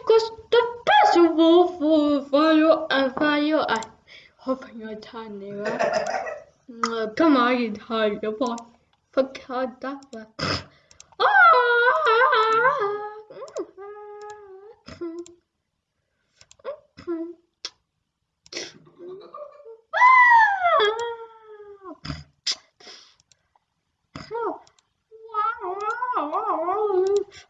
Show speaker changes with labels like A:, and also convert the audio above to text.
A: because the best of all for fire and fire. I hope you're tiny, right? Come on, you tiny boy. That. I pop me one